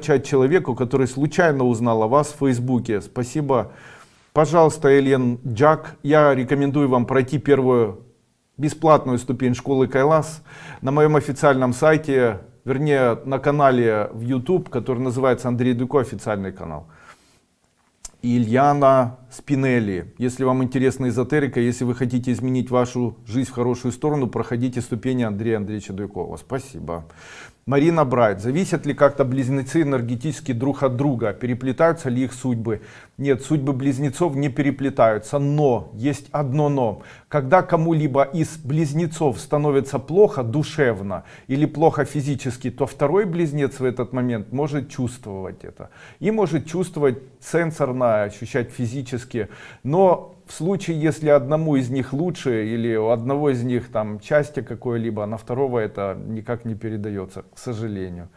человеку, который случайно узнал о вас в Фейсбуке. Спасибо. Пожалуйста, Элен Джак, я рекомендую вам пройти первую бесплатную ступень школы Кайлас на моем официальном сайте, вернее на канале в YouTube, который называется Андрей Дуко, официальный канал. Ильяна Спинелли. Если вам интересна эзотерика, если вы хотите изменить вашу жизнь в хорошую сторону, проходите ступени Андрея Андреевича Дуйкова. Спасибо. Марина Брайт. Зависят ли как-то близнецы энергетически друг от друга? Переплетаются ли их судьбы? Нет, судьбы близнецов не переплетаются. Но, есть одно но. Когда кому-либо из близнецов становится плохо душевно или плохо физически, то второй близнец в этот момент может чувствовать это. И может чувствовать сенсорно, ощущать физически. Но в случае, если одному из них лучше или у одного из них там части какое-либо, а на второго это никак не передается, к сожалению.